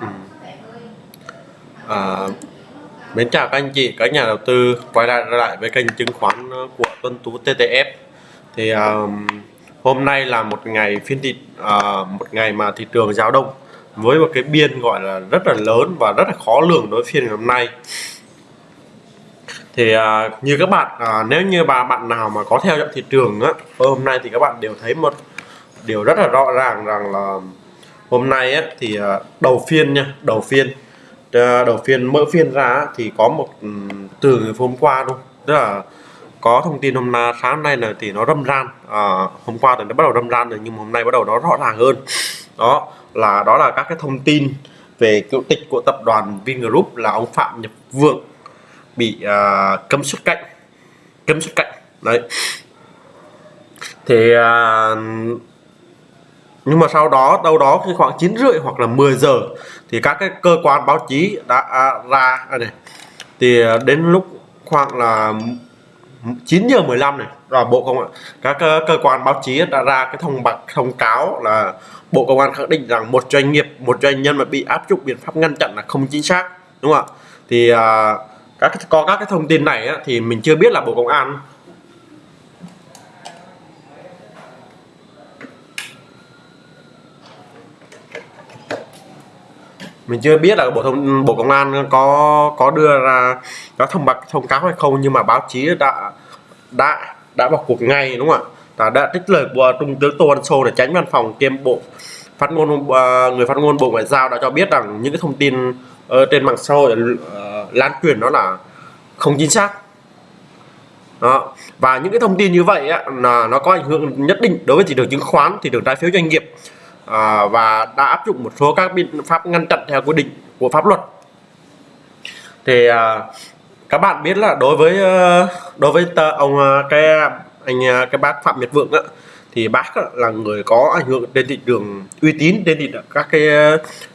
Ừ. À, mến chào các anh chị, các nhà đầu tư quay lại lại với kênh chứng khoán của Tuân Tú TTF. Thì um, hôm nay là một ngày phiên thị uh, một ngày mà thị trường giao động với một cái biên gọi là rất là lớn và rất là khó lường đối phiên ngày hôm nay. Thì uh, như các bạn uh, nếu như bà bạn nào mà có theo dõi thị trường á hôm nay thì các bạn đều thấy một điều rất là rõ ràng rằng là hôm nay á, thì à, đầu phiên nha đầu phiên. Ờ, đầu phiên mở phiên ra thì có một ừ, từ hôm qua luôn tức là có thông tin hôm nay sáng nay là thì nó râm ran. À, hôm qua thì nó bắt đầu râm ran rồi nhưng hôm nay bắt đầu nó rõ ràng hơn. Đó là đó là các cái thông tin về cựu tịch của tập đoàn Vingroup là ông Phạm Nhật Vượng bị à, cấm xuất cảnh. Cấm xuất cảnh đấy. Thì à, nhưng mà sau đó đâu đó khi khoảng 9 rưỡi hoặc là 10 giờ thì các cái cơ quan báo chí đã à, ra à, này. Thì à, đến lúc khoảng là 9 giờ 15 này là bộ công an các cơ, cơ quan báo chí đã ra cái thông bạc thông cáo là bộ công an khẳng định rằng một doanh nghiệp một doanh nhân mà bị áp dụng biện pháp ngăn chặn là không chính xác đúng không ạ? Thì à, các có các cái thông tin này á, thì mình chưa biết là bộ công an mình chưa biết là bộ thông bộ công an có có đưa ra có thông báo thông cáo hay không nhưng mà báo chí đã đã đã vào cuộc ngay đúng không ạ? Đã trích lời của trung tướng tô ân sô để tránh văn phòng kiêm bộ phát ngôn ờ, người phát ngôn bộ ngoại giao đã cho biết rằng những cái thông tin ở trên mạng xã hội ờ, lan truyền đó là không chính xác. Đó. và những cái thông tin như vậy á, là nó có ảnh hưởng nhất định đối với thị trường chứng khoán thị trường trái phiếu doanh nghiệp à, và đã áp dụng một số các biện pháp ngăn chặn theo quy định của pháp luật. Thì à, các bạn biết là đối với ờ, đối với tờ, ông ờ, cái anh ờ, cái bác Phạm Nhật Vượng á, thì bác là người có ảnh hưởng trên thị trường uy tín trên thị trường các cái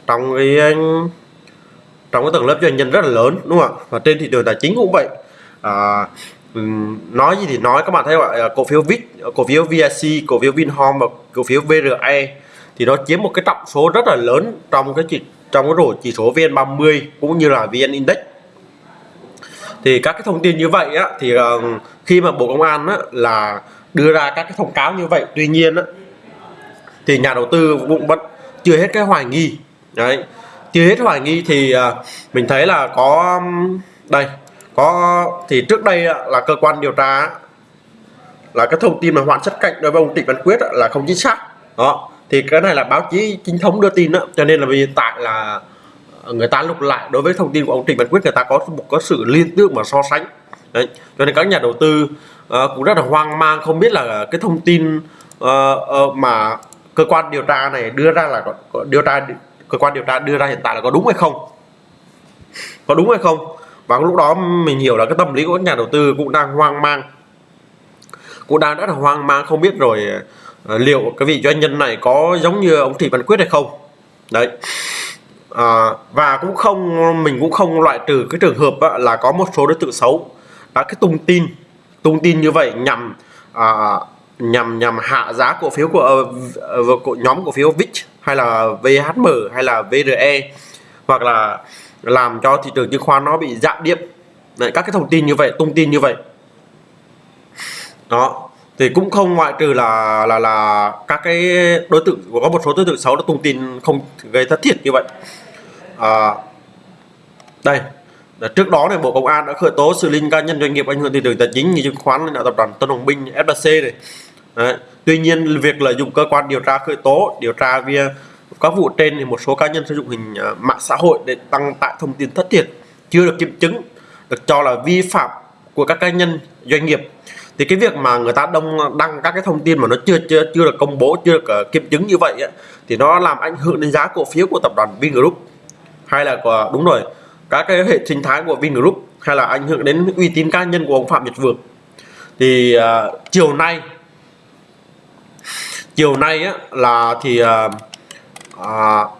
trong cái trong cái tầng lớp doanh nhân rất là lớn đúng không ạ? Và trên thị trường tài chính cũng vậy. À, nói gì thì nói các bạn thấy gọi cổ phiếu VIX cổ phiếu VIC cổ phiếu Vinhome và cổ phiếu VRE thì nó chiếm một cái trọng số rất là lớn trong cái chỉ trong cái rổ chỉ số VN30 cũng như là VN Index. Thì các cái thông tin như vậy á thì uh, khi mà Bộ Công an á, là đưa ra các cái thông cáo như vậy tuy nhiên á, thì nhà đầu tư cũng vẫn chưa hết cái hoài nghi. Đấy chưa hết hoài nghi thì uh, mình thấy là có đây có thì trước đây là cơ quan điều tra là cái thông tin mà hoàn chất cạnh đối với ông Trịnh Văn Quyết là không chính xác. Đó thì cái này là báo chí chính thống đưa tin đó. Cho nên là hiện tại là ờ, người ta lục lại đối với thông tin của ông Trịnh Văn Quyết người ta có một có sự liên tưởng mà so sánh. Đấy. Cho nên các nhà đầu tư uh, cũng rất là hoang mang không biết là cái thông tin uh, uh, mà cơ quan điều tra này đưa ra là có, điều tra cơ quan điều tra đưa ra hiện tại là có đúng hay không? Có đúng hay không? Và lúc đó mình hiểu là cái tâm lý của các nhà đầu tư cũng đang hoang mang. Cũng đang rất là hoang mang không biết rồi à, liệu cái vị doanh nhân này có giống như ông Thị Văn Quyết hay không? Đấy. À, và cũng không mình cũng không loại trừ cái trường hợp á, là có một số đối tượng xấu. Đã cái tung tin tung tin như vậy nhằm à, nhằm nhằm hạ giá cổ phiếu của, uh, của nhóm cổ phiếu VIX hay là VHM hay là VRE hoặc là làm cho thị trường chứng khoán nó bị giảm điểm. Đấy, các cái thông tin như vậy tung tin như vậy. Đó thì cũng không ngoại trừ là là là các cái đối tượng có một số đối tượng xấu đã tung tin không gây thất thiệt như vậy à, đây trước đó này bộ công an đã khởi tố xử lý cá nhân doanh nghiệp ảnh hưởng thị trường tài chính như chứng khoán là tập đoàn tân hồng minh flc này Đấy. tuy nhiên việc lợi dụng cơ quan điều tra khởi tố điều tra via các vụ trên thì một số cá nhân sử dụng hình à, mạng xã hội để tăng tải thông tin thất thiệt chưa được kiểm chứng được cho là vi phạm của các cá nhân doanh nghiệp thì cái việc mà người ta đông đăng các cái thông tin mà nó chưa chưa chưa được công bố chưa được uh, kiểm chứng như vậy ấy, thì nó làm ảnh hưởng đến giá cổ phiếu của tập đoàn Vingroup. Hay là của, đúng rồi các cái hệ sinh thái của Vingroup hay là ảnh hưởng đến uy tín cá nhân của ông Phạm Nhật Vượng. Thì uh, chiều nay chiều nay á, là thì uh, uh,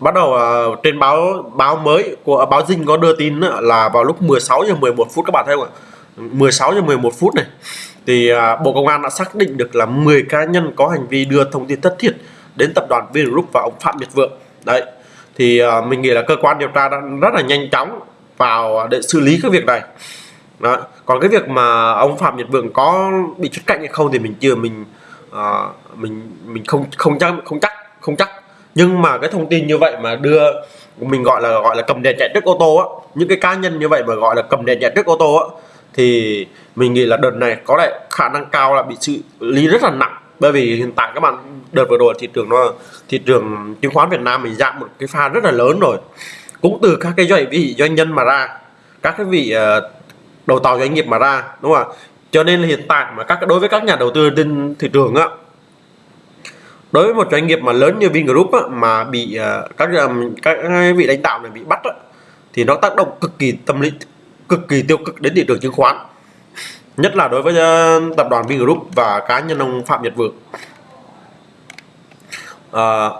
bắt đầu uh, trên báo báo mới của báo Dinh có đưa tin là vào lúc 16 giờ 11 phút các bạn thấy không ạ? 16 giờ 11 phút này. Thì à, Bộ Công an đã xác định được là 10 cá nhân có hành vi đưa thông tin thất thiệt đến tập đoàn Vingroup và ông Phạm Nhật Vượng. Đấy thì à, mình nghĩ là cơ quan điều tra đã rất là nhanh chóng vào để xử lý cái việc này. Đó. còn cái việc mà ông Phạm Nhật Vượng có bị truất cạnh hay không thì mình chưa mình uh, mình mình không không chắc không chắc không chắc. Nhưng mà cái thông tin như vậy mà đưa mình gọi là gọi là cầm đèn chạy trước ô tô á những cái cá nhân như vậy mà gọi là cầm đèn chạy trước ô tô á thì mình nghĩ là đợt này có lẽ khả năng cao là bị xử lý rất là nặng. Bởi vì hiện tại các bạn đợt vừa rồi thị trường nó thị trường chứng khoán Việt Nam mình giảm một cái pha rất là lớn rồi. Cũng từ các cái doanh vị doanh nhân mà ra các cái vị ờ, đầu tàu doanh nghiệp mà ra đúng không ạ? Cho nên là hiện tại mà các đối với các nhà đầu tư trên thị trường á đối với một doanh nghiệp mà lớn như Vingroup á, mà bị ờ, các các vị lãnh đạo này bị bắt á, thì nó tác động cực kỳ tâm lý cực kỳ tiêu cực đến thị trường chứng khoán. Nhất là đối với ờ, tập đoàn Vingroup và cá nhân ông Phạm Nhật Vượng. À,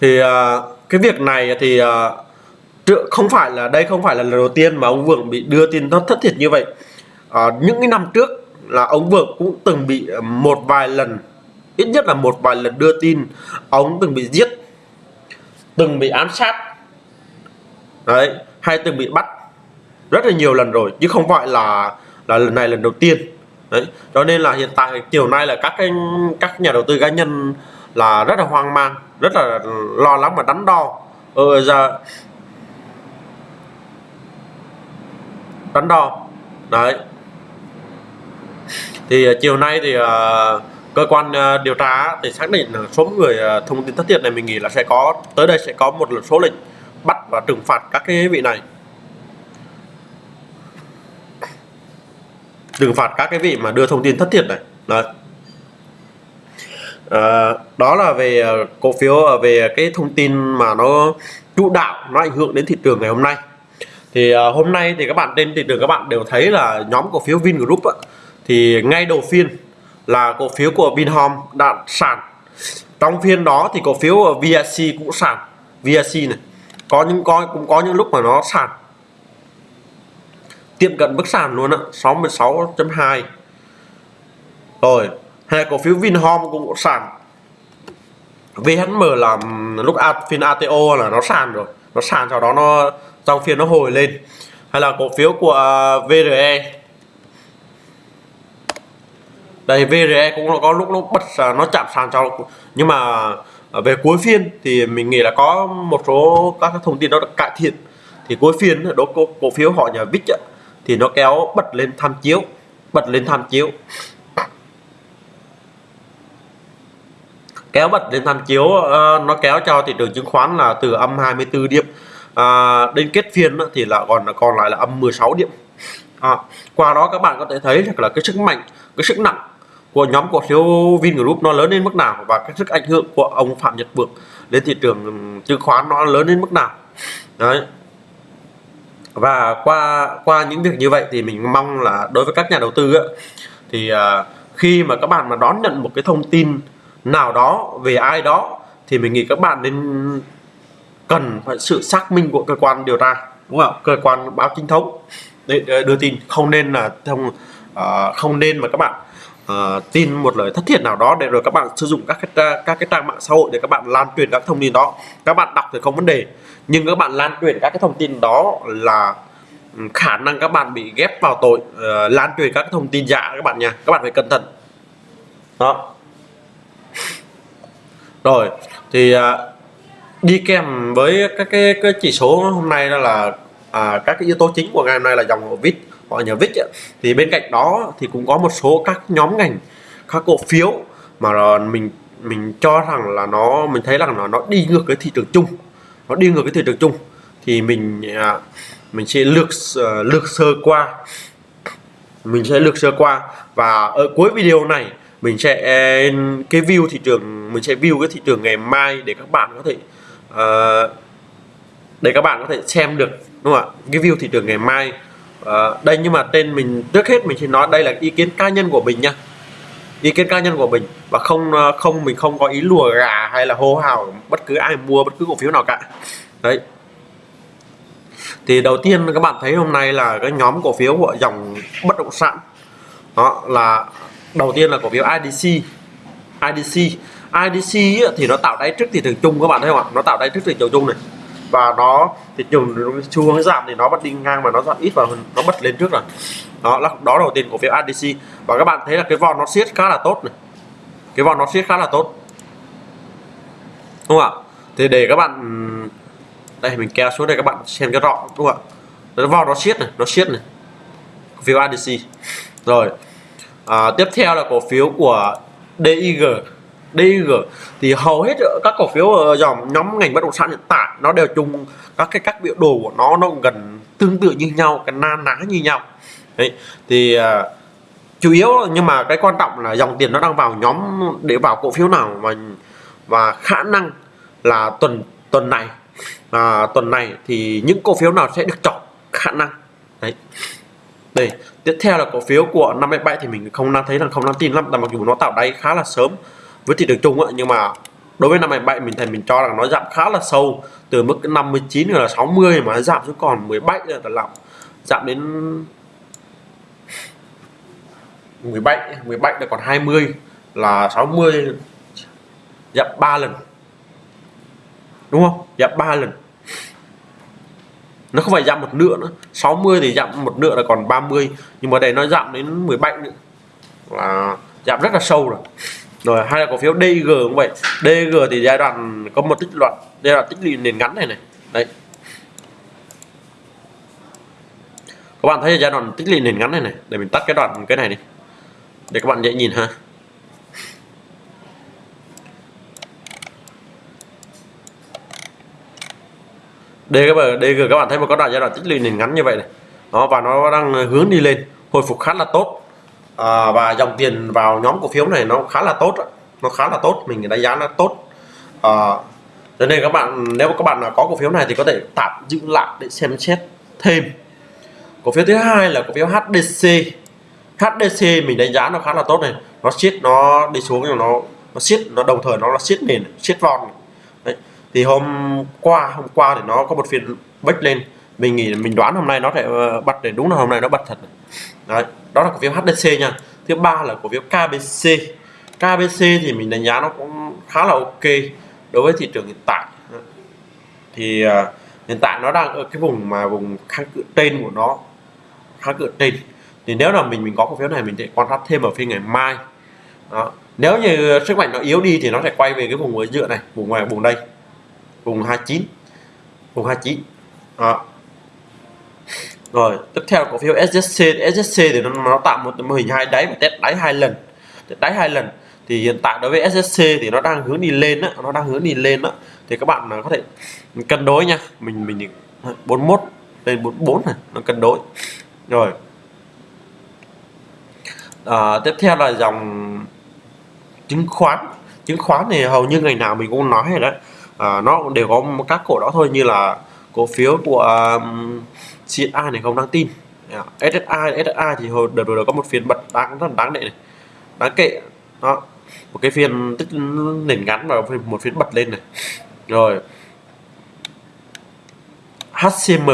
thì à, cái việc này thì à, không phải là đây không phải là lần đầu tiên mà ông Vượng bị đưa tin thất thất thiệt như vậy. À, những cái năm trước là ông Vượng cũng từng bị một vài lần ít nhất là một vài lần đưa tin ông từng bị giết từng bị ám sát. Đấy hay từng bị bắt rất là nhiều lần rồi chứ không phải là là lần này lần đầu tiên. Đấy cho nên là hiện tại chiều nay là các cái các nhà đầu tư cá nhân là rất là hoang mang rất là lo lắng và đắn đo. Ờ, giờ đắn đo. Đấy. Thì ờ, chiều nay thì uh, cơ quan uh, điều tra thì xác định là số người uh, thông tin thất thiệt này mình nghĩ là sẽ có tới đây sẽ có một số lệnh bắt và trừng phạt các cái vị này. Trừng phạt các cái vị mà đưa thông tin thất thiệt này. Đấy. À, đó là về ờ, cổ phiếu ờ, về cái thông tin mà nó chủ đạo nó ảnh hưởng đến thị trường ngày hôm nay. Thì uh, hôm nay thì các bạn trên thị trường các bạn đều thấy là nhóm cổ phiếu Vingroup á, thì ngay đầu phiên là cổ phiếu của Vinhome đã sàn. Trong phiên đó thì cổ phiếu VIC cũng sàn. VIC này có những coi cũng có những lúc mà nó sàn tiệm cận mức sàn luôn á 66.2 rồi hai cổ phiếu Vinhome cũng sàn. VHM là lúc phiên ATO là nó sàn rồi. Nó sàn sau đó nó trong phiên nó hồi lên. Hay là cổ phiếu của à, VRE đây VRE cũng có lúc nó bật nó chạm sàn cho nhưng mà về cuối phiên thì mình nghĩ là có một số các thông tin nó được cải thiện. Thì cuối phiên đó cổ, cổ phiếu họ nhà VIX thì nó kéo bật lên tham chiếu bật lên tham chiếu. Kéo bật lên tham chiếu uh, nó kéo cho thị trường chứng khoán là từ âm 24 điểm uh, đến kết phiên thì là còn còn lại là âm 16 điểm. À, qua đó các bạn có thể thấy là cái sức mạnh cái sức nặng của nhóm cổ phiếu Vingroup nó lớn đến mức nào và cái sức ảnh hưởng của ông Phạm Nhật Vượng đến thị trường ừ, chứng khoán nó lớn đến mức nào. Đấy và qua qua những việc như vậy thì mình mong là đối với các nhà đầu tư ấy, thì uh, khi mà các bạn mà đón nhận một cái thông tin nào đó về ai đó thì mình nghĩ các bạn nên cần phải sự xác minh của cơ quan điều tra đúng không cơ quan báo chính thống. Để đưa tin không nên là thông uh, không nên mà các bạn uh, tin một lời thất thiệt nào đó để rồi các bạn sử dụng các cái các cái trang mạng xã hội để các bạn lan truyền các thông tin đó. Các bạn đọc thì không vấn đề nhưng các bạn lan truyền các cái thông tin đó là ừ, khả năng các bạn bị ghép vào tội uh, lan truyền các thông tin giả các bạn nha. Các bạn phải cẩn thận. Đó. Rồi thì uh, đi kèm với các cái, cái chỉ số hôm nay đó là uh, các cái yếu tố chính của ngày hôm nay là dòng vít gọi nhà VIX vít thì bên cạnh đó thì cũng có một số các nhóm ngành các cổ phiếu mà mình mình cho rằng là nó mình thấy rằng là nó đi ngược cái thị trường chung. Nó đi ngược cái thị trường chung. Thì mình à, mình sẽ lược ờ, lược sơ qua. Mình sẽ lược sơ qua. Và ở cuối video này mình sẽ ờ, cái view thị trường mình sẽ view cái thị trường ngày mai để các bạn có thể uh, để các bạn có thể xem được đúng không ạ? Cái view thị trường ngày mai à, đây nhưng mà tên mình trước hết mình chỉ nói đây là ý kiến cá nhân của mình nha ý kiến cá nhân của mình và không ờ, không mình không có ý lùa gà hay là hô hào bất cứ ai mua bất cứ cổ phiếu nào cả. Đấy. Thì đầu tiên các bạn thấy hôm nay là cái nhóm cổ phiếu của dòng bất động sản đó là đầu tiên là cổ phiếu IDC IDC IDC thì nó tạo đáy trước thị trường chung các bạn thấy không ạ? Nó tạo đáy trước thị trường chung này và nó thị trường xu hướng giảm thì nó bật đi ngang mà nó giảm ít và nó bật lên trước rồi. Đó là đó đầu tiên cổ phiếu ADC và các bạn thấy là cái vòn nó siết khá là tốt này. Cái vòn nó siết khá là tốt. Đúng không ạ? Thì để các bạn đây mình kéo xuống đây các bạn xem cái rõ đúng không ạ? Nó vòn nó siết này nó siết này. Cổ phiếu ADC rồi à, tiếp theo là cổ phiếu của DIG DG thì hầu hết các cổ phiếu ở dòng nhóm ngành bất động sản hiện tại nó đều chung các cái các biểu đồ của nó nó gần tương tự như nhau cái na ná như nhau. Đấy thì uh, chủ yếu nhưng mà cái quan trọng là dòng tiền nó đang vào nhóm để vào cổ phiếu nào mà và khả năng là tuần tuần này. À, tuần này thì những cổ phiếu nào sẽ được chọn khả năng. Đấy. Đây tiếp theo là cổ phiếu của 57 thì mình không đang thấy là không đang tin lắm là mặc dù nó tạo đáy khá là sớm với thị trường chung ấy, nhưng mà đối với năm 57 mình thấy mình cho rằng nó giảm khá là sâu từ mức 59 là 60 mà nó giảm xuống còn 17 là lòng. Giảm đến 17 17 là còn 20 là 60 giảm 3 lần. Đúng không? Giảm 3 lần. Nó không phải giảm một nửa nữa. 60 thì giảm một nửa là còn 30 nhưng mà đây nó giảm đến 17 nữa. Là giảm rất là sâu rồi rồi hai là cổ phiếu DG cũng vậy. DG thì giai đoạn có một tích loạt giai đoạn tích lũy nền ngắn này này. Đấy. Các bạn thấy giai đoạn tích lũy nền ngắn này này để mình tắt cái đoạn cái này đi để các bạn dễ nhìn ha. DG, DG các bạn thấy một cái đoạn giai đoạn tích lũy nền ngắn như vậy này. Đó và nó đang hướng đi lên hồi phục khá là tốt à, và dòng tiền vào nhóm cổ phiếu này nó khá là tốt nó khá là tốt mình đánh giá nó tốt. À, cho nên các bạn nếu các bạn có cổ phiếu này thì có thể tạm giữ lại để xem xét thêm. Cổ phiếu thứ hai là cổ phiếu HDC HDC mình đánh giá nó khá là tốt này. Nó siết nó đi xuống nhưng nó nó siết nó đồng thời nó là siết nền siết vòn. Đấy. thì hôm qua hôm qua thì nó có một phiên bách lên mình nghĩ mình đoán hôm nay nó sẽ ờ, bật để đúng là hôm nay nó bật thật Đấy. đó là cổ phiếu HDC nha thứ ba là cổ phiếu KBC KBC thì mình đánh giá nó cũng khá là ok đối với thị trường hiện tại thì uh, hiện tại nó đang ở cái vùng mà vùng kháng cự trên của nó kháng cự trên thì nếu là mình mình có cổ phiếu này mình sẽ quan sát thêm ở phiên ngày mai đó. nếu như sức mạnh nó yếu đi thì nó sẽ quay về cái vùng ở giữa này vùng ngoài vùng đây vùng 29 vùng 29 đó rồi tiếp theo cổ phiếu SSC SSC thì nó, nó tạo một mô hình hai đáy và test đáy hai lần. Test đáy hai lần. Thì hiện tại đối với SSC thì nó đang hướng đi lên á nó đang hướng đi lên á. Thì các bạn có thể cân đối nha. Mình mình 41 lên 44 này nó cân đối. Rồi. À, tiếp theo là dòng chứng khoán. Chứng khoán thì hầu như ngày nào mình cũng nói rồi đấy. À, nó đều có các cổ đó thôi như là cổ phiếu của uh, CSI này không đáng tin. Dạ. SSI SSI thì hồi đợt rồi có một phiên bật đáng rất đáng đệ này. Đáng kệ. Đó. Một cái phiên tích nền ngắn và một phiên bật lên này. Rồi. HCM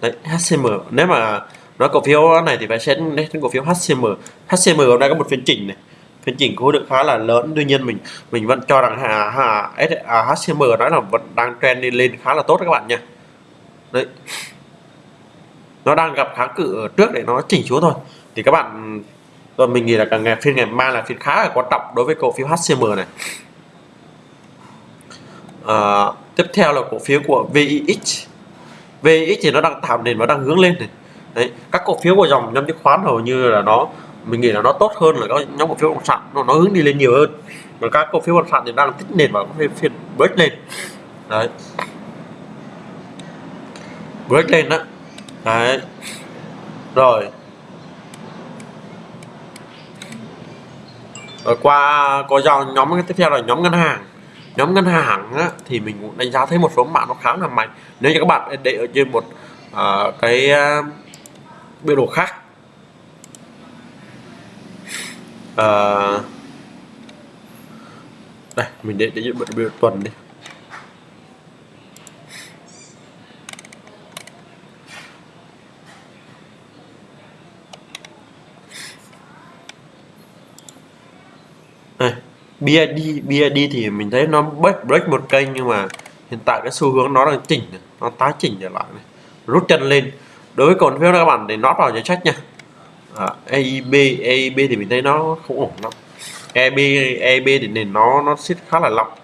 đấy HCM nếu mà nói cổ phiếu này thì phải xét đến cổ phiếu HCM HCM hôm nay có một phiên chỉnh này. Phiên chỉnh khối lượng khá là lớn tuy nhiên mình mình vẫn cho rằng hà, hà, HCM nói là vẫn đang trend đi lên khá là tốt các bạn nha. Đấy nó đang gặp kháng cự ở trước để nó chỉnh xuống thôi. Thì các bạn rồi mình nghĩ là càng ngày phiên ngày mai là phiên khá là quan trọng đối với cổ phiếu HCM này. À, tiếp theo là cổ phiếu của VIX VIX thì nó đang tạo nền và đang hướng lên này. Đấy các cổ phiếu của dòng nhóm chứng khoán hầu như là nó mình nghĩ là nó tốt hơn là các nhóm cổ phiếu bất động sản. Nó, nó hướng đi lên nhiều hơn. Và các cổ phiếu bất động sản thì đang tích nền và phiên phiên break lên. Đấy. Break lên đó đấy. Rồi. Rồi qua có dòng nhóm tiếp theo là nhóm ngân hàng. Nhóm ngân hàng á, thì mình cũng đánh giá thấy một số bạn nó khá là mạnh. Nếu như các bạn để ở trên một uh, cái uh, biểu đồ khác. Uh, đây mình để để biểu tuần đi. BID BID thì mình thấy nó break break một kênh nhưng mà hiện tại cái xu hướng nó đang chỉnh này, nó tái chỉnh trở lại này. Rút chân lên. Đối với cổ phiếu các bạn để nó vào danh sách nha. À, AIB AIB thì mình thấy nó không ổn lắm. EB EB thì nền nó nó xít khá là lọc.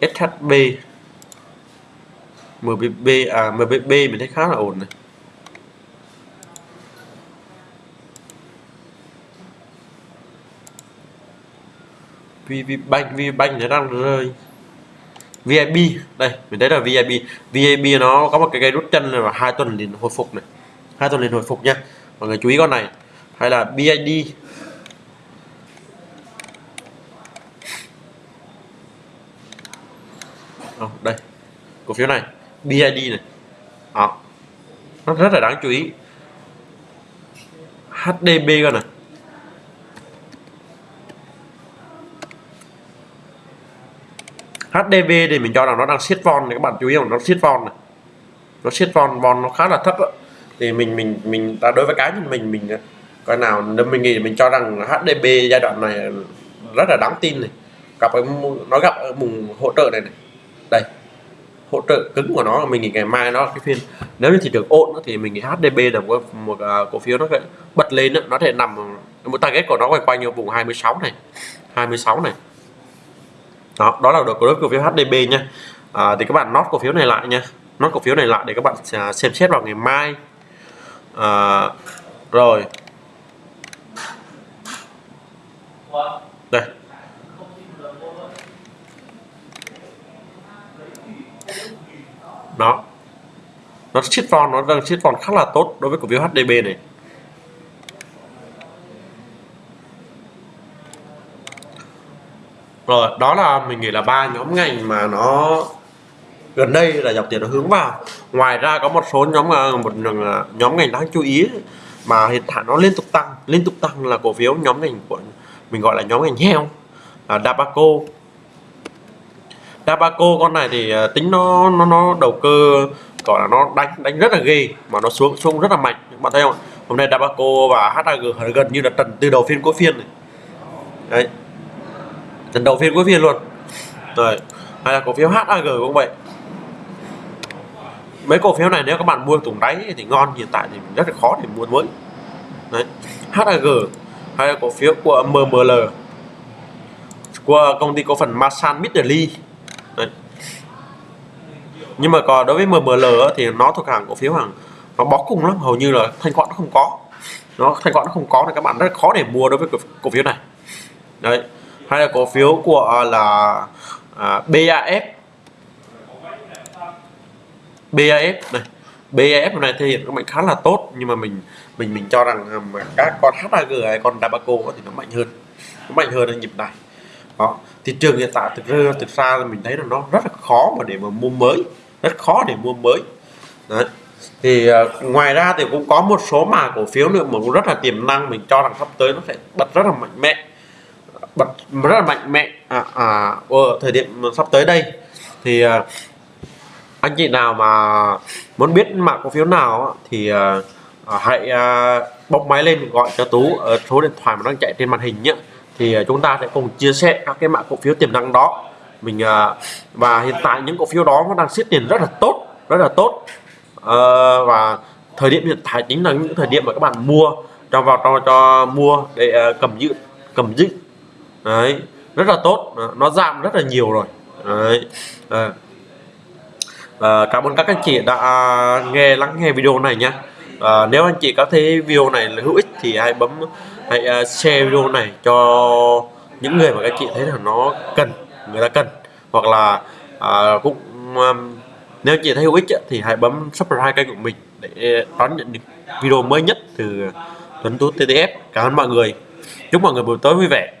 SHB MBB à MBB mình thấy khá là ổn này. VPBank VPBank nó đang rơi. VIB đây mình thấy là VIB VIB nó có một cái cây rút chân này và hai tuần liền hồi phục này. Hai tuần liền hồi phục nha. Mọi người chú ý con này. Hay là BID oh, đây cổ phiếu này BID này. Đó nó rất là đáng chú ý. HDB con này. HDV thì mình cho rằng nó đang siết von này các bạn chú ý không? Nó siết von này. Nó siết von von nó khá là thấp đó. thì mình mình mình ta đối với cá nhân mình mình à, coi nào nếu mình nghĩ mình cho rằng HDB giai đoạn này à, rất là đáng tin này. Gặp cái nó gặp ở vùng hỗ trợ này này. Đây hỗ trợ cứng của nó mình nghĩ ngày mai nó cái phiên nếu như thị trường ổn thì mình nghĩ HDB là một, một uh, cổ phiếu nó bật lên nó thể nằm một target của nó quanh quanh ở vùng 26 này 26 này đó đó là được cổ phiếu HDB nha. À, thì các bạn nốt cổ phiếu này lại nha. Nốt cổ phiếu này lại để các bạn à, xem xét vào ngày mai. À, rồi. Đây. Đó. Nó chiết von nó đang chiết von khá là tốt đối với cổ phiếu HDB này. Vâng rồi đó là mình nghĩ là ba nhóm ngành mà nó gần đây là dòng tiền nó hướng vào. Ngoài ra có một số nhóm à, một à, nhóm ngành đáng chú ý mà hiện tại nó liên tục tăng. Liên tục tăng là cổ phiếu nhóm ngành của mình gọi là nhóm ngành heo à, Dabaco. Dabaco con này thì à, tính nó nó nó đầu cơ gọi là nó đánh đánh rất là ghê mà nó xuống xuống rất là mạnh. Bạn thấy không hôm nay Dabaco và HAG gần như là trần từ đầu phiên cuối phiên này. Đấy trận đầu phiên cuối phiên luôn. Rồi, hay là cổ phiếu HAG cũng vậy? Mấy cổ phiếu này nếu các bạn mua tùng đáy thì ngon, hiện tại thì rất là khó để mua mới. Đấy HAG hay là cổ phiếu của MML của công ty cổ phần Masan Midley đấy. nhưng mà còn đối với MML thì nó thuộc hàng cổ phiếu hàng nó bó cùng lắm, hầu như là thanh khoản nó không có. Nó thanh khoản nó không có thì các bạn rất khó để mua đối với cổ phiếu này. Đấy hay là cổ phiếu của à, là à, BAF BAF này. BAF này thể hiện các mạnh khá là tốt nhưng mà mình mình mình cho rằng à, mà các con HAG hay con Dabaco thì nó mạnh hơn. Nó mạnh hơn ở nhịp này. Đó. Thị trường hiện tại thực ra thực ra là mình thấy là nó rất là khó mà để mà mua mới. Rất khó để mua mới. Đấy. Thì uh, ngoài ra thì cũng có một số mà cổ phiếu nữa mà cũng rất là tiềm năng. Mình cho rằng sắp tới nó sẽ bật rất là mạnh mẽ bật rất là mạnh mẽ. À, à, ở thời điểm sắp tới đây thì à, anh chị nào mà muốn biết mã cổ phiếu nào thì à, à, hãy à, bóc máy lên gọi cho tú ở số điện thoại mà đang chạy trên màn hình nhé. Thì à, chúng ta sẽ cùng chia sẻ các cái mã cổ phiếu tiềm năng đó. Mình à, và hiện tại những cổ phiếu đó nó đang siết tiền rất là tốt rất là tốt. À, và thời điểm hiện tại chính là những thời điểm mà các bạn mua cho vào cho cho mua để uh, cầm giữ cầm giữ đấy rất là tốt. Nó giảm rất là nhiều rồi. Đấy. À. À, cảm ơn các anh chị đã nghe lắng nghe video này nhé. À, nếu anh chị có thấy video này là hữu ích thì hãy bấm hãy share video này cho những người mà các chị thấy là nó cần người ta cần. Hoặc là à, cũng um, nếu chị thấy hữu ích thì hãy bấm subscribe kênh của mình để đón nhận những video mới nhất từ Tuấn Tú TTF cảm ơn mọi người. Chúc mọi người buổi tối vui vẻ.